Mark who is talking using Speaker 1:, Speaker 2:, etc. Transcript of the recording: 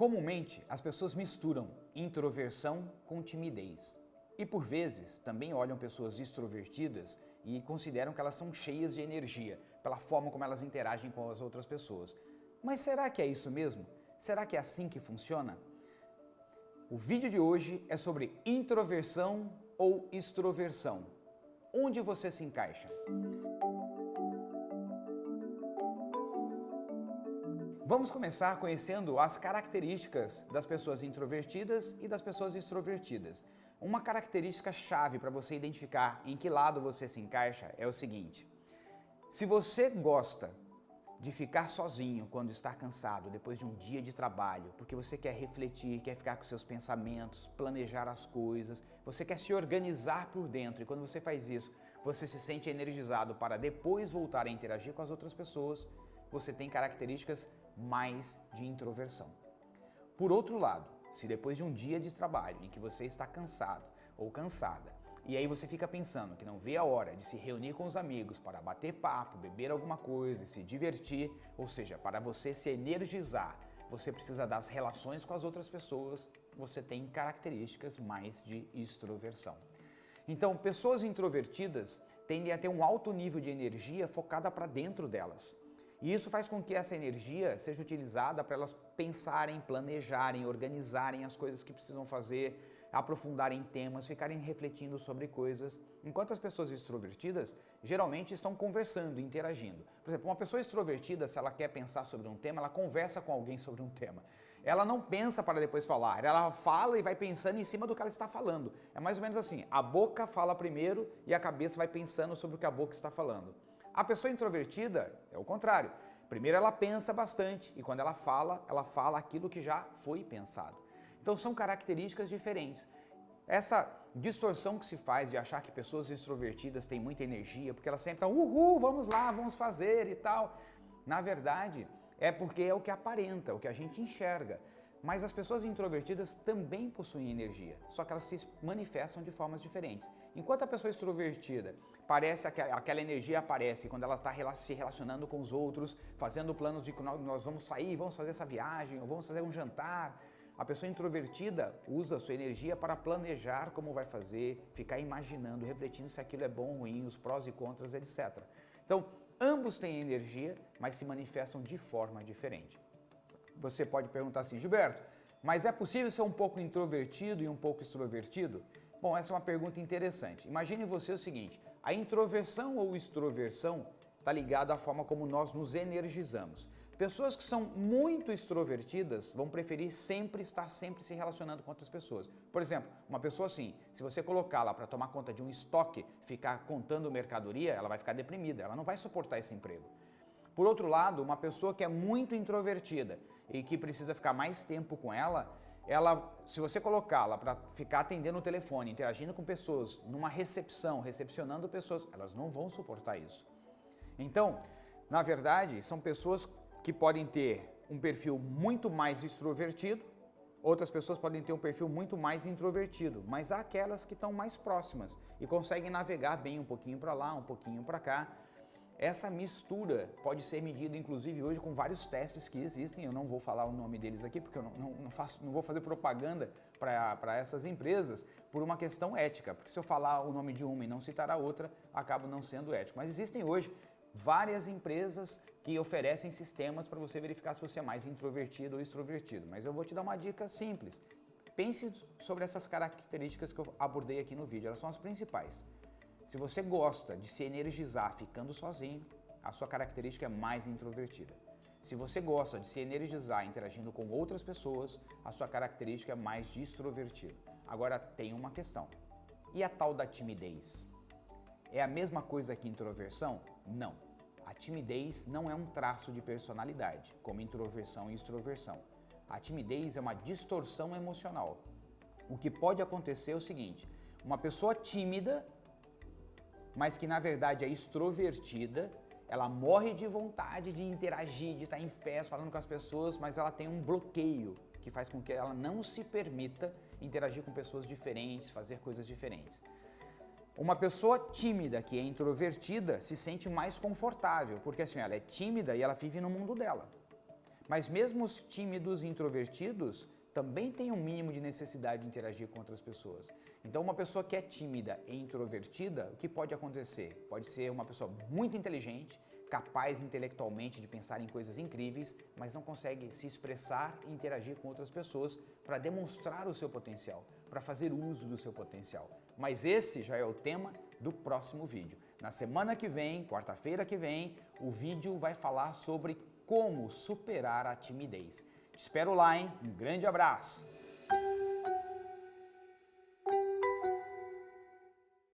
Speaker 1: Comumente, as pessoas misturam introversão com timidez. E por vezes, também olham pessoas extrovertidas e consideram que elas são cheias de energia, pela forma como elas interagem com as outras pessoas. Mas será que é isso mesmo? Será que é assim que funciona? O vídeo de hoje é sobre introversão ou extroversão. Onde você se encaixa? Vamos começar conhecendo as características das pessoas introvertidas e das pessoas extrovertidas. Uma característica chave para você identificar em que lado você se encaixa é o seguinte. Se você gosta de ficar sozinho quando está cansado, depois de um dia de trabalho, porque você quer refletir, quer ficar com seus pensamentos, planejar as coisas, você quer se organizar por dentro e quando você faz isso, você se sente energizado para depois voltar a interagir com as outras pessoas, você tem características mais de introversão. Por outro lado, se depois de um dia de trabalho em que você está cansado ou cansada, e aí você fica pensando que não vê a hora de se reunir com os amigos para bater papo, beber alguma coisa e se divertir, ou seja, para você se energizar, você precisa das relações com as outras pessoas, você tem características mais de extroversão. Então, pessoas introvertidas tendem a ter um alto nível de energia focada para dentro delas. E isso faz com que essa energia seja utilizada para elas pensarem, planejarem, organizarem as coisas que precisam fazer, aprofundarem temas, ficarem refletindo sobre coisas. Enquanto as pessoas extrovertidas geralmente estão conversando, interagindo. Por exemplo, uma pessoa extrovertida, se ela quer pensar sobre um tema, ela conversa com alguém sobre um tema. Ela não pensa para depois falar, ela fala e vai pensando em cima do que ela está falando. É mais ou menos assim, a boca fala primeiro e a cabeça vai pensando sobre o que a boca está falando. A pessoa introvertida é o contrário. Primeiro ela pensa bastante e quando ela fala, ela fala aquilo que já foi pensado. Então são características diferentes. Essa distorção que se faz de achar que pessoas extrovertidas têm muita energia, porque elas sempre estão, uhul, vamos lá, vamos fazer e tal. Na verdade, é porque é o que aparenta, o que a gente enxerga. Mas as pessoas introvertidas também possuem energia, só que elas se manifestam de formas diferentes. Enquanto a pessoa extrovertida parece aquela energia aparece quando ela está se relacionando com os outros, fazendo planos de que nós vamos sair, vamos fazer essa viagem, ou vamos fazer um jantar. A pessoa introvertida usa sua energia para planejar como vai fazer, ficar imaginando, refletindo se aquilo é bom ou ruim, os prós e contras, etc. Então, ambos têm energia, mas se manifestam de forma diferente. Você pode perguntar assim, Gilberto, mas é possível ser um pouco introvertido e um pouco extrovertido? Bom, essa é uma pergunta interessante. Imagine você o seguinte, a introversão ou extroversão está ligado à forma como nós nos energizamos. Pessoas que são muito extrovertidas vão preferir sempre estar sempre se relacionando com outras pessoas. Por exemplo, uma pessoa assim, se você colocá-la para tomar conta de um estoque, ficar contando mercadoria, ela vai ficar deprimida, ela não vai suportar esse emprego. Por outro lado, uma pessoa que é muito introvertida e que precisa ficar mais tempo com ela, ela, se você colocá-la para ficar atendendo o telefone, interagindo com pessoas, numa recepção, recepcionando pessoas, elas não vão suportar isso. Então, na verdade, são pessoas que podem ter um perfil muito mais extrovertido, outras pessoas podem ter um perfil muito mais introvertido, mas há aquelas que estão mais próximas e conseguem navegar bem um pouquinho para lá, um pouquinho para cá, essa mistura pode ser medida, inclusive, hoje com vários testes que existem. Eu não vou falar o nome deles aqui, porque eu não, não, não faço, não vou fazer propaganda para essas empresas por uma questão ética. Porque se eu falar o nome de uma e não citar a outra, acabo não sendo ético. Mas existem hoje várias empresas que oferecem sistemas para você verificar se você é mais introvertido ou extrovertido. Mas eu vou te dar uma dica simples. Pense sobre essas características que eu abordei aqui no vídeo, elas são as principais. Se você gosta de se energizar ficando sozinho, a sua característica é mais introvertida. Se você gosta de se energizar interagindo com outras pessoas, a sua característica é mais extrovertida. Agora tem uma questão. E a tal da timidez? É a mesma coisa que introversão? Não. A timidez não é um traço de personalidade, como introversão e extroversão. A timidez é uma distorção emocional. O que pode acontecer é o seguinte, uma pessoa tímida mas que na verdade é extrovertida, ela morre de vontade de interagir, de estar em festa, falando com as pessoas, mas ela tem um bloqueio que faz com que ela não se permita interagir com pessoas diferentes, fazer coisas diferentes. Uma pessoa tímida, que é introvertida, se sente mais confortável, porque assim, ela é tímida e ela vive no mundo dela. Mas mesmo os tímidos e introvertidos também têm um mínimo de necessidade de interagir com outras pessoas. Então, uma pessoa que é tímida e introvertida, o que pode acontecer? Pode ser uma pessoa muito inteligente, capaz intelectualmente de pensar em coisas incríveis, mas não consegue se expressar e interagir com outras pessoas para demonstrar o seu potencial, para fazer uso do seu potencial. Mas esse já é o tema do próximo vídeo. Na semana que vem, quarta-feira que vem, o vídeo vai falar sobre como superar a timidez. Te espero lá, hein? Um grande abraço!